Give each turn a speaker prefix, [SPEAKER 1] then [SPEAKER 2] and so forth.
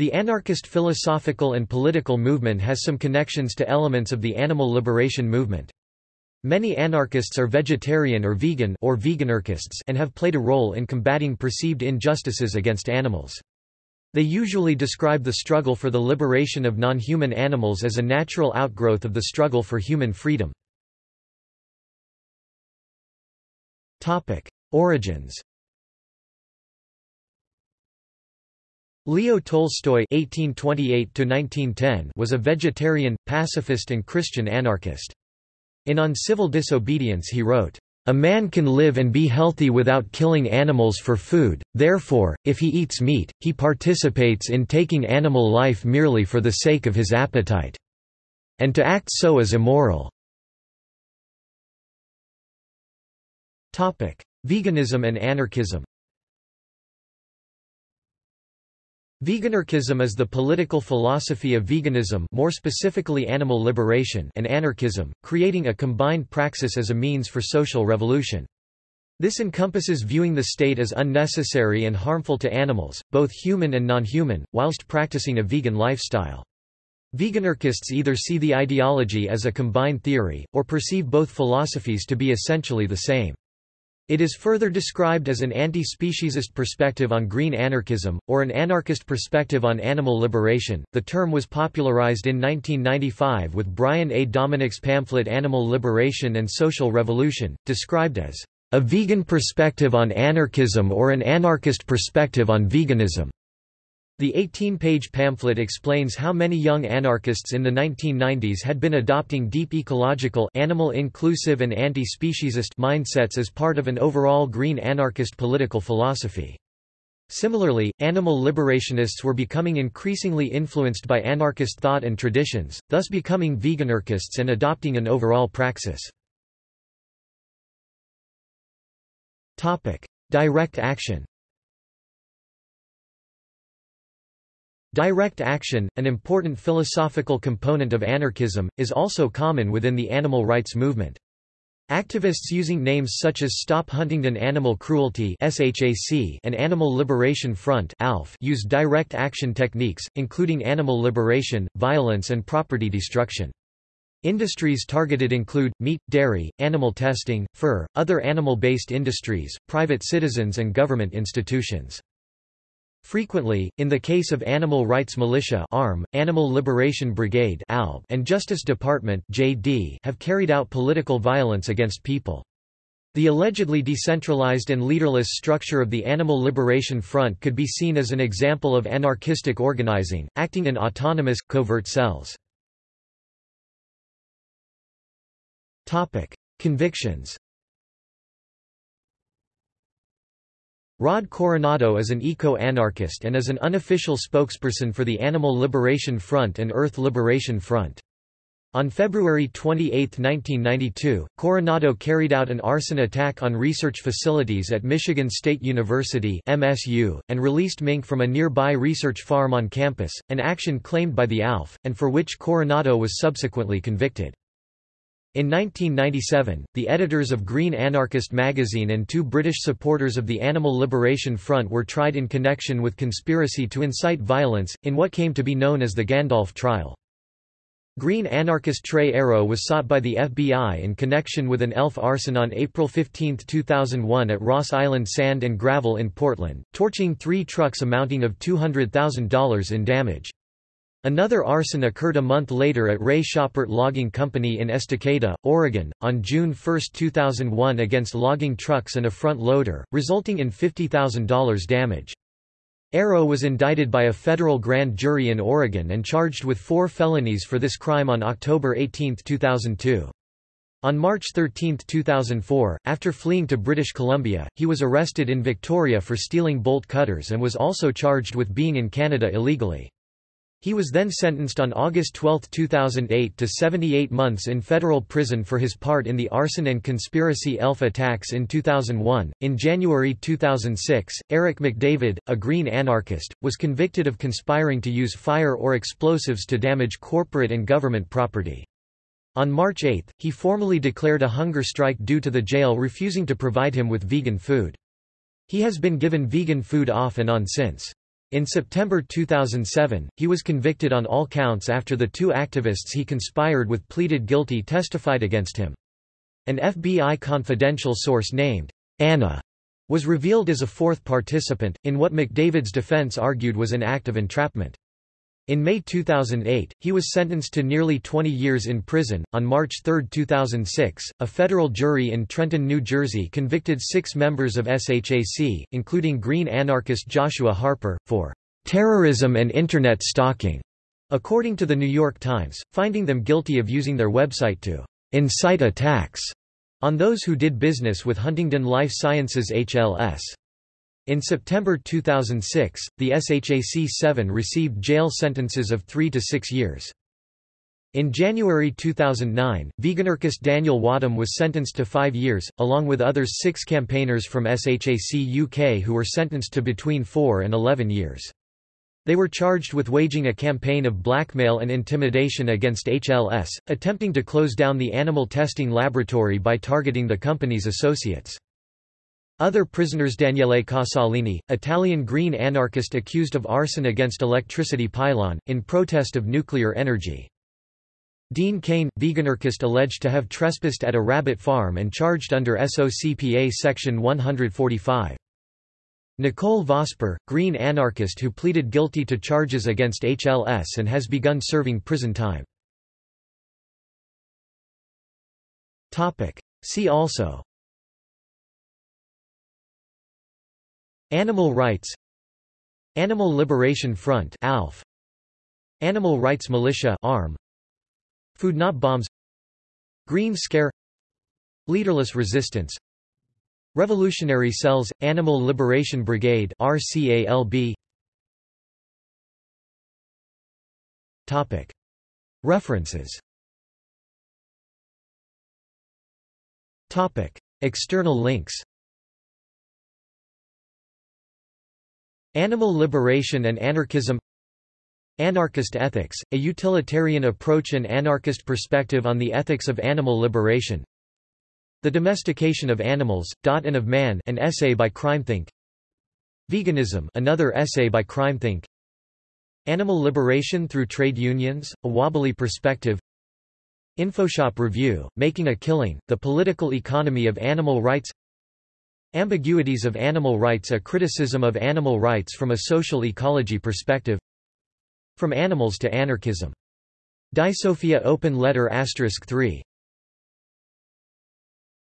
[SPEAKER 1] The anarchist philosophical and political movement has some connections to elements of the animal liberation movement. Many anarchists are vegetarian or vegan or veganarchists and have played a role in combating perceived injustices against animals. They usually describe the struggle for the liberation of non-human animals as a natural outgrowth of the struggle for human freedom. Origins Leo Tolstoy (1828–1910) was a vegetarian, pacifist, and Christian anarchist. In On Civil Disobedience he wrote, "A man can live and be healthy without killing animals for food, therefore, if he eats meat, he participates in taking animal life merely for the sake of his appetite. And to act so is immoral." Veganism and anarchism Veganarchism is the political philosophy of veganism more specifically animal liberation and anarchism, creating a combined praxis as a means for social revolution. This encompasses viewing the state as unnecessary and harmful to animals, both human and non-human, whilst practicing a vegan lifestyle. Veganarchists either see the ideology as a combined theory, or perceive both philosophies to be essentially the same. It is further described as an anti-speciesist perspective on green anarchism, or an anarchist perspective on animal liberation. The term was popularized in 1995 with Brian A. Dominick's pamphlet Animal Liberation and Social Revolution, described as a vegan perspective on anarchism or an anarchist perspective on veganism. The 18-page pamphlet explains how many young anarchists in the 1990s had been adopting deep ecological animal-inclusive and anti-speciesist mindsets as part of an overall green anarchist political philosophy. Similarly, animal liberationists were becoming increasingly influenced by anarchist thought and traditions, thus becoming veganarchists and adopting an overall praxis. Direct action Direct action, an important philosophical component of anarchism, is also common within the animal rights movement. Activists using names such as Stop Huntingdon Animal Cruelty and Animal Liberation Front use direct action techniques, including animal liberation, violence and property destruction. Industries targeted include, meat, dairy, animal testing, fur, other animal-based industries, private citizens and government institutions. Frequently, in the case of Animal Rights Militia ARM, Animal Liberation Brigade ALB, and Justice Department JD, have carried out political violence against people. The allegedly decentralized and leaderless structure of the Animal Liberation Front could be seen as an example of anarchistic organizing, acting in autonomous, covert cells. Convictions Rod Coronado is an eco-anarchist and is an unofficial spokesperson for the Animal Liberation Front and Earth Liberation Front. On February 28, 1992, Coronado carried out an arson attack on research facilities at Michigan State University MSU, and released mink from a nearby research farm on campus, an action claimed by the ALF, and for which Coronado was subsequently convicted. In 1997, the editors of Green Anarchist magazine and two British supporters of the Animal Liberation Front were tried in connection with conspiracy to incite violence, in what came to be known as the Gandalf trial. Green anarchist Tre Arrow was sought by the FBI in connection with an ELF arson on April 15, 2001 at Ross Island Sand and Gravel in Portland, torching three trucks amounting of $200,000 in damage. Another arson occurred a month later at Ray Schoppert Logging Company in Estacada, Oregon, on June 1, 2001 against logging trucks and a front loader, resulting in $50,000 damage. Arrow was indicted by a federal grand jury in Oregon and charged with four felonies for this crime on October 18, 2002. On March 13, 2004, after fleeing to British Columbia, he was arrested in Victoria for stealing bolt cutters and was also charged with being in Canada illegally. He was then sentenced on August 12, 2008 to 78 months in federal prison for his part in the arson and conspiracy ELF attacks in 2001. In January 2006, Eric McDavid, a green anarchist, was convicted of conspiring to use fire or explosives to damage corporate and government property. On March 8, he formally declared a hunger strike due to the jail refusing to provide him with vegan food. He has been given vegan food off and on since. In September 2007, he was convicted on all counts after the two activists he conspired with pleaded guilty testified against him. An FBI confidential source named Anna was revealed as a fourth participant, in what McDavid's defense argued was an act of entrapment. In May 2008, he was sentenced to nearly 20 years in prison. On March 3, 2006, a federal jury in Trenton, New Jersey convicted six members of SHAC, including Green anarchist Joshua Harper, for terrorism and Internet stalking, according to the New York Times, finding them guilty of using their website to incite attacks on those who did business with Huntingdon Life Sciences HLS. In September 2006, the SHAC-7 received jail sentences of three to six years. In January 2009, veganarchist Daniel Wadham was sentenced to five years, along with others six campaigners from SHAC UK who were sentenced to between four and 11 years. They were charged with waging a campaign of blackmail and intimidation against HLS, attempting to close down the animal testing laboratory by targeting the company's associates. Other prisoners Daniele Casalini, Italian green anarchist accused of arson against electricity pylon, in protest of nuclear energy. Dean Cain, veganarchist alleged to have trespassed at a rabbit farm and charged under SOCPA Section 145. Nicole Vosper, green anarchist who pleaded guilty to charges against HLS and has begun serving prison time. See also Animal rights Animal Liberation Front ALF Animal Rights Militia ARM Food Not Bombs Green Scare Leaderless Resistance Revolutionary Cells Animal Liberation Brigade RCALB Topic. References Topic. External links Animal Liberation and Anarchism. Anarchist Ethics, a utilitarian approach and anarchist perspective on the ethics of animal liberation. The Domestication of Animals, Dot and of Man an essay by CrimethInc Veganism another essay by CrimethInc Animal Liberation through Trade Unions, a Wobbly Perspective. Infoshop Review, Making a Killing, The Political Economy of Animal Rights Ambiguities of Animal Rights A criticism of animal rights from a social ecology perspective From Animals to Anarchism. Disophia Open Letter asterisk 3